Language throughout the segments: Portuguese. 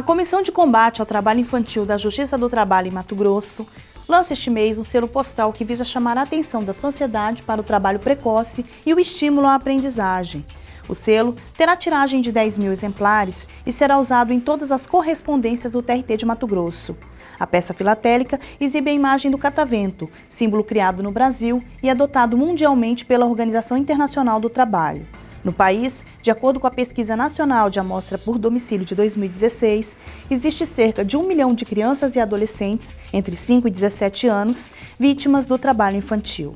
A Comissão de Combate ao Trabalho Infantil da Justiça do Trabalho em Mato Grosso lança este mês um selo postal que visa chamar a atenção da sociedade para o trabalho precoce e o estímulo à aprendizagem. O selo terá tiragem de 10 mil exemplares e será usado em todas as correspondências do TRT de Mato Grosso. A peça filatélica exibe a imagem do catavento, símbolo criado no Brasil e adotado mundialmente pela Organização Internacional do Trabalho. No país, de acordo com a Pesquisa Nacional de Amostra por Domicílio de 2016, existe cerca de um milhão de crianças e adolescentes entre 5 e 17 anos vítimas do trabalho infantil.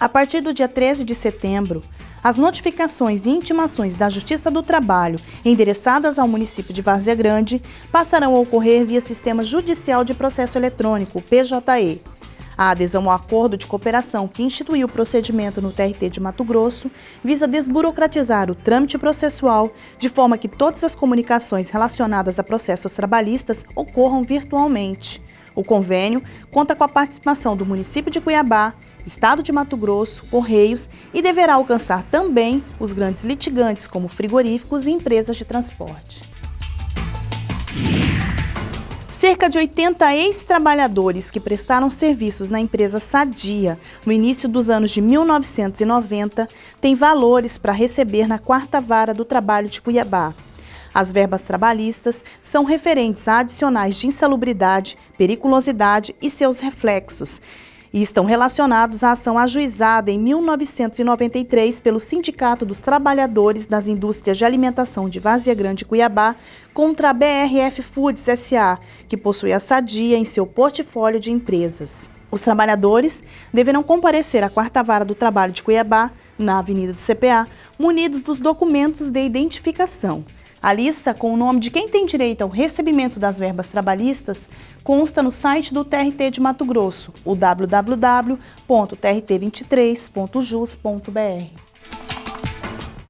A partir do dia 13 de setembro, as notificações e intimações da Justiça do Trabalho endereçadas ao município de Várzea Grande passarão a ocorrer via Sistema Judicial de Processo Eletrônico, PJE, a adesão ao acordo de cooperação que instituiu o procedimento no TRT de Mato Grosso visa desburocratizar o trâmite processual de forma que todas as comunicações relacionadas a processos trabalhistas ocorram virtualmente. O convênio conta com a participação do município de Cuiabá, Estado de Mato Grosso, Correios e deverá alcançar também os grandes litigantes como frigoríficos e empresas de transporte. Cerca de 80 ex-trabalhadores que prestaram serviços na empresa Sadia no início dos anos de 1990 têm valores para receber na quarta vara do trabalho de Cuiabá. As verbas trabalhistas são referentes a adicionais de insalubridade, periculosidade e seus reflexos, e estão relacionados à ação ajuizada em 1993 pelo Sindicato dos Trabalhadores das Indústrias de Alimentação de Vazia Grande, Cuiabá, contra a BRF Foods SA, que possui a Sadia em seu portfólio de empresas. Os trabalhadores deverão comparecer à quarta vara do trabalho de Cuiabá, na Avenida do CPA, munidos dos documentos de identificação. A lista com o nome de quem tem direito ao recebimento das verbas trabalhistas consta no site do TRT de Mato Grosso, o www.trt23.jus.br.